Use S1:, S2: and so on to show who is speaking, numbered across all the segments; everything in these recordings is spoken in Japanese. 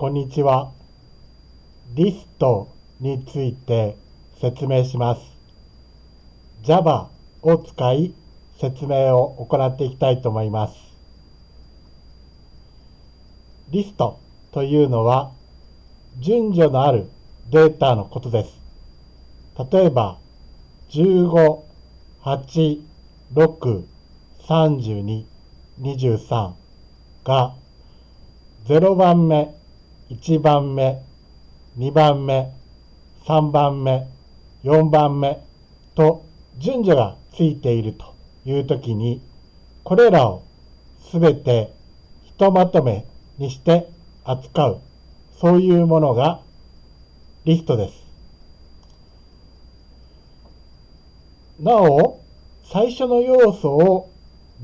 S1: こんにちは。リストについて説明します。Java を使い説明を行っていきたいと思います。リストというのは順序のあるデータのことです。例えば、15、8、6、32、23が0番目、1番目、2番目、3番目、4番目と順序がついているというときに、これらをすべてひとまとめにして扱う、そういうものがリストです。なお、最初の要素を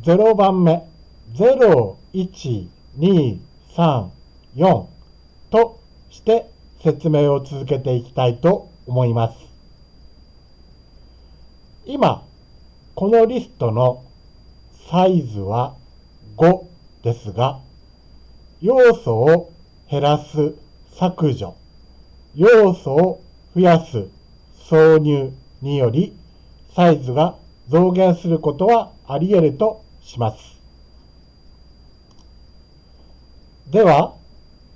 S1: 0番目、0、1、2、3、4して説明を続けていきたいと思います。今、このリストのサイズは5ですが、要素を減らす削除、要素を増やす挿入によりサイズが増減することはあり得るとします。では、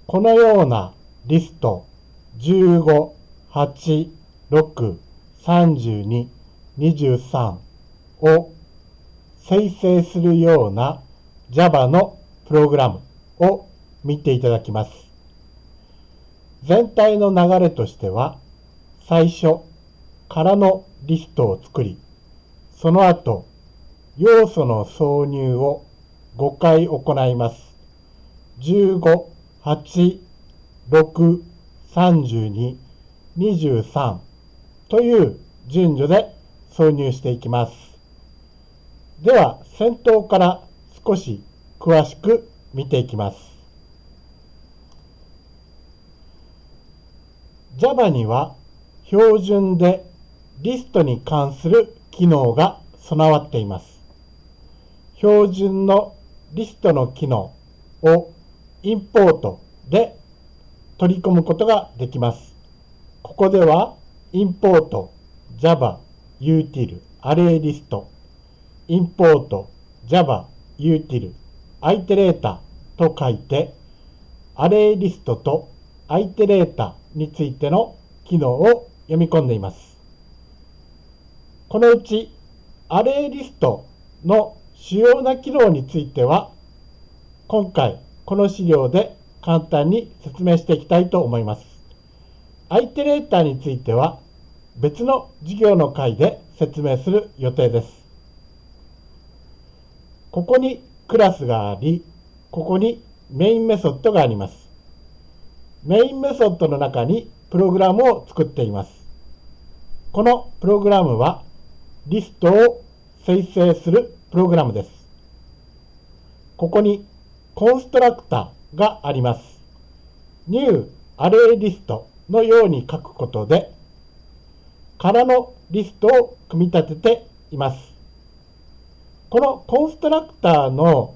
S1: このようなリスト15、8、6、32、23を生成するような Java のプログラムを見ていただきます。全体の流れとしては、最初からのリストを作り、その後、要素の挿入を5回行います。15、8、6、32、23という順序で挿入していきます。では、先頭から少し詳しく見ていきます。Java には標準でリストに関する機能が備わっています。標準のリストの機能をインポートで取り込むことができます。ここではインポート Java util アレイリストインポート Java util アイテレータと書いてアレイリストとアイテレータについての機能を読み込んでいます。このうちアレイリストの主要な機能については今回この資料で簡単に説明していきたいと思います。アイテレーターについては別の授業の回で説明する予定です。ここにクラスがあり、ここにメインメソッドがあります。メインメソッドの中にプログラムを作っています。このプログラムはリストを生成するプログラムです。ここにコンストラクターがあります。new アレイリストのように書くことで、空のリストを組み立てています。このコンストラクターの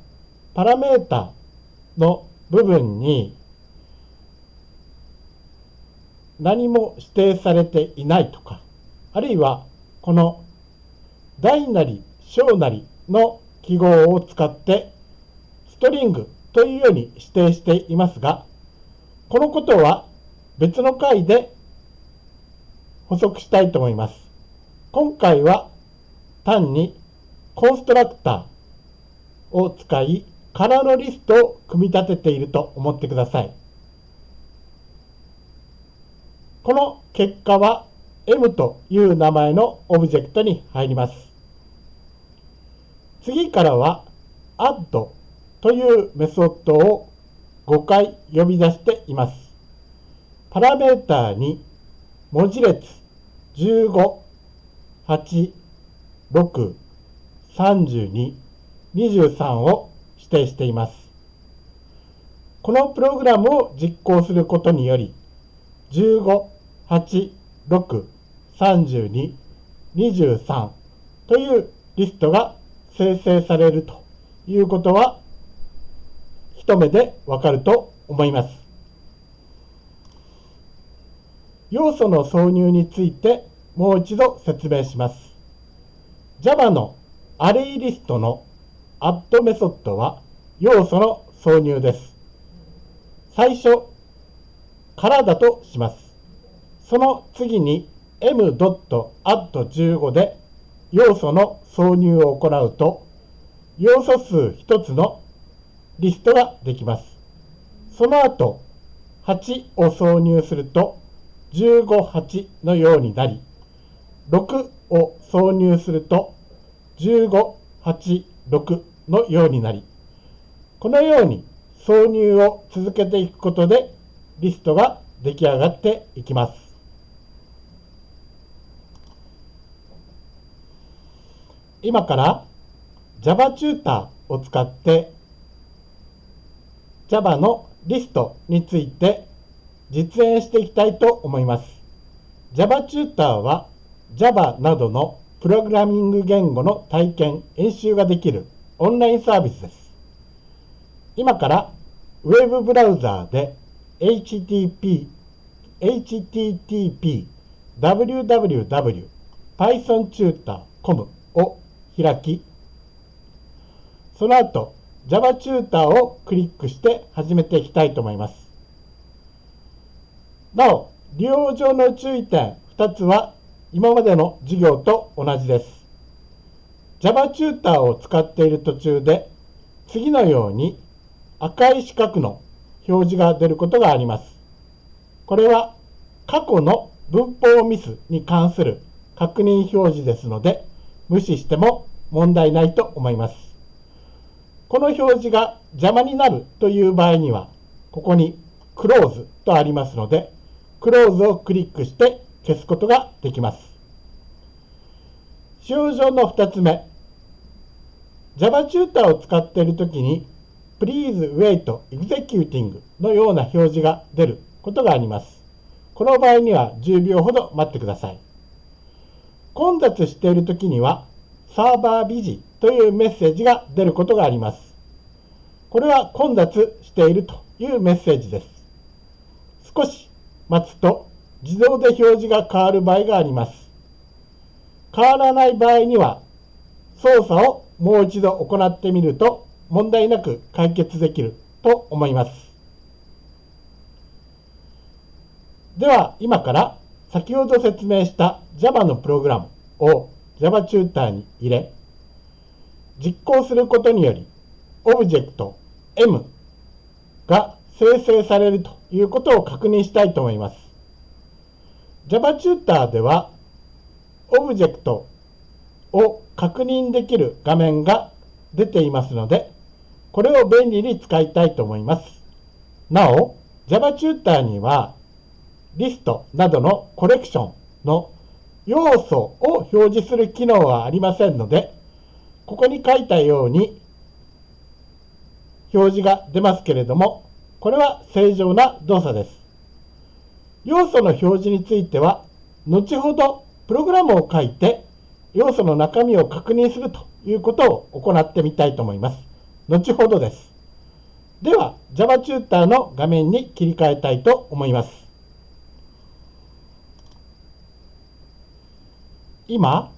S1: パラメータの部分に何も指定されていないとか、あるいはこの大なり小なりの記号を使ってストリングというように指定していますが、このことは別の回で補足したいと思います。今回は単にコンストラクターを使い、空のリストを組み立てていると思ってください。この結果は M という名前のオブジェクトに入ります。次からは add というメソッドを5回呼び出しています。パラメータに文字列15、8、6、32、23を指定しています。このプログラムを実行することにより、15、8、6、32、23というリストが生成されるということは一目でわかると思います。要素の挿入についてもう一度説明します。Java のアレイリストのアッドメソッドは要素の挿入です。最初からだとします。その次に m.add15 で要素の挿入を行うと要素数1つのリストができます。その後8を挿入すると158のようになり6を挿入すると1586のようになりこのように挿入を続けていくことでリストが出来上がっていきます。今から Java チューターを使って Java のリストについて実演していきたいと思います。Java チューターは Java などのプログラミング言語の体験、演習ができるオンラインサービスです。今からウェブブラウザーで http http www pythontutor.com を開き、その後 Java チューターをクリックして始めていきたいと思います。なお、利用上の注意点2つは今までの授業と同じです。Java チューターを使っている途中で次のように赤い四角の表示が出ることがあります。これは過去の文法ミスに関する確認表示ですので無視しても問題ないと思います。この表示が邪魔になるという場合にはここに Close とありますので Close をクリックして消すことができます。使用上の2つ目 Java チューターを使っているときに Please wait executing のような表示が出ることがあります。この場合には10秒ほど待ってください。混雑しているときにはサーバービジというメッセージが出ることがあります。これは混雑しているというメッセージです。少し待つと自動で表示が変わる場合があります。変わらない場合には操作をもう一度行ってみると問題なく解決できると思います。では今から先ほど説明した Java のプログラムを Java チューターに入れ実行することによりオブジェクト M が生成されるということを確認したいと思います。Java チューターではオブジェクトを確認できる画面が出ていますのでこれを便利に使いたいと思います。なお、Java チューターには、リストなどのコレクションの要素を表示する機能はありませんので、ここに書いたように表示が出ますけれども、これは正常な動作です。要素の表示については、後ほどプログラムを書いて要素の中身を確認するということを行ってみたいと思います。後ほどです。では、Java チューターの画面に切り替えたいと思います。今、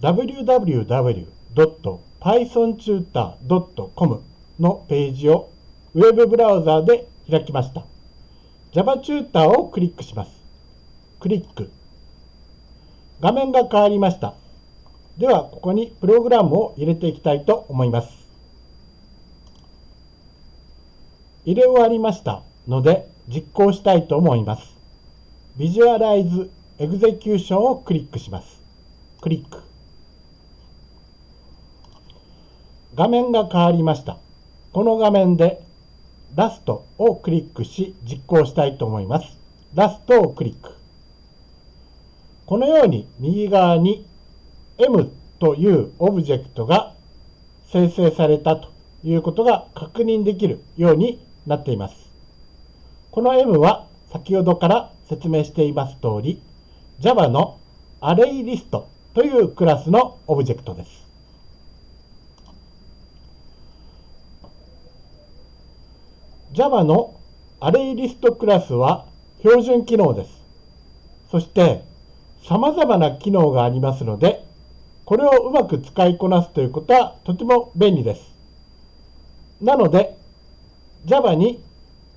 S1: www www.pythontutor.com のページをウェブブラウザーで開きました。Java チューターをクリックします。クリック。画面が変わりました。では、ここにプログラムを入れていきたいと思います。入れ終わりましたので実行したいと思います。Visualize Execution をクリックします。クリック。画面が変わりました。この画面でラストをクリックし実行したいと思います。ラストをクリック。このように右側に M というオブジェクトが生成されたということが確認できるようになっています。この M は先ほどから説明しています通り Java の ArrayList というクラスのオブジェクトです。Java の ArrayList クラスは標準機能です。そして様々な機能がありますので、これをうまく使いこなすということはとても便利です。なので、Java に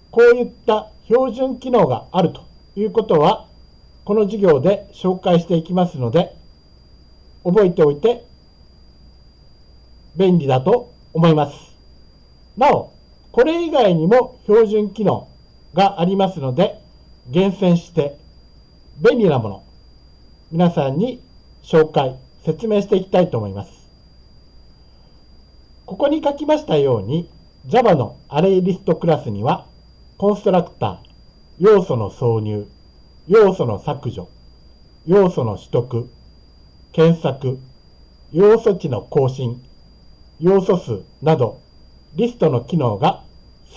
S1: こういった標準機能があるということは、この授業で紹介していきますので、覚えておいて便利だと思います。なお、これ以外にも標準機能がありますので、厳選して便利なもの、皆さんに紹介、説明していきたいと思います。ここに書きましたように、Java のアレイリストクラスには、コンストラクター、要素の挿入、要素の削除、要素の取得、検索、要素値の更新、要素数など、リストの機能が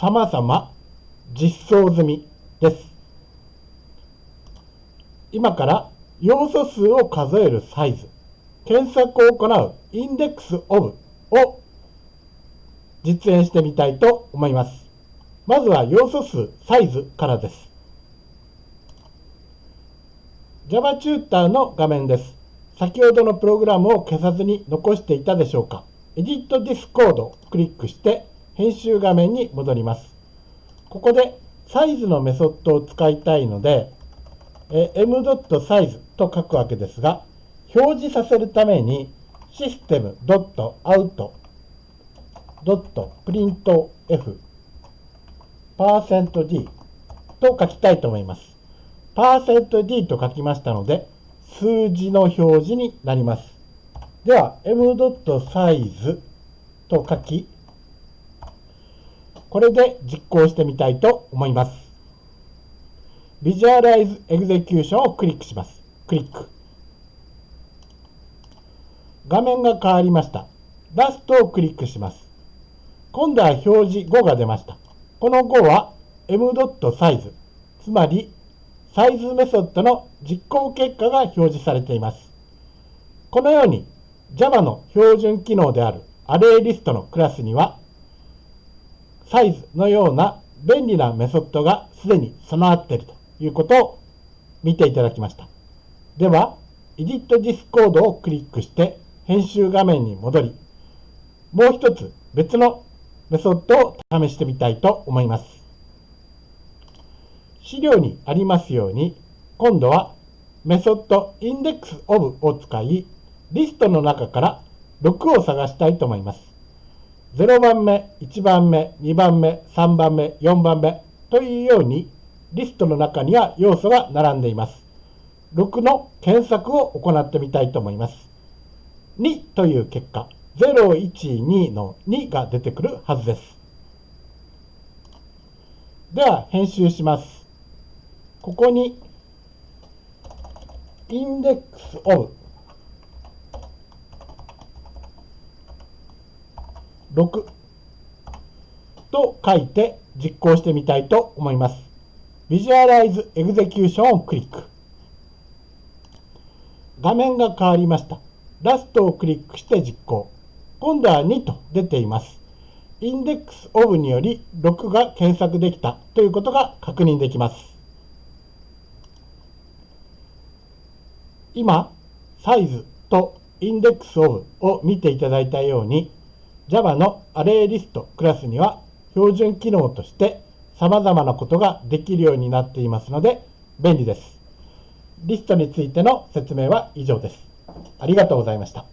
S1: 様々実装済みです。今から要素数を数えるサイズ、検索を行うインデックスオブを実演してみたいと思います。まずは要素数、サイズからです。Java チューターの画面です。先ほどのプログラムを消さずに残していたでしょうか Edit This Code をクリックして編集画面に戻ります。ここでサイズのメソッドを使いたいので、m.size と書くわけですが、表示させるために system.out.printf %d と書きたいと思います。%d と書きましたので、数字の表示になります。では、m.size と書き、これで実行してみたいと思います。Visualize Execution をクリックします。クリック。画面が変わりました。ラストをクリックします。今度は表示5が出ました。この5は m.size、つまりサイズメソッドの実行結果が表示されています。このように Java の標準機能であるアレイリストのクラスにはサイズのような便利なメソッドがすでに備わっているということを見ていただきました。では、Edit This Code をクリックして編集画面に戻り、もう一つ別のメソッドを試してみたいと思います。資料にありますように、今度はメソッド indexOf を使い、リストの中から6を探したいと思います。0番目、1番目、2番目、3番目、4番目というように、リストの中には要素が並んでいます。6の検索を行ってみたいと思います。2という結果、012の2が出てくるはずです。では、編集します。ここに、インデックスオブ6と書いて実行してみたいと思います。Visualize Execution をクリック。画面が変わりました。ラストをクリックして実行。今度は2と出ています。インデックスオブにより6が検索できたということが確認できます。今、サイズとインデックスオブを見ていただいたように、Java のアレイリストクラスには標準機能として様々なことができるようになっていますので便利です。リストについての説明は以上です。ありがとうございました。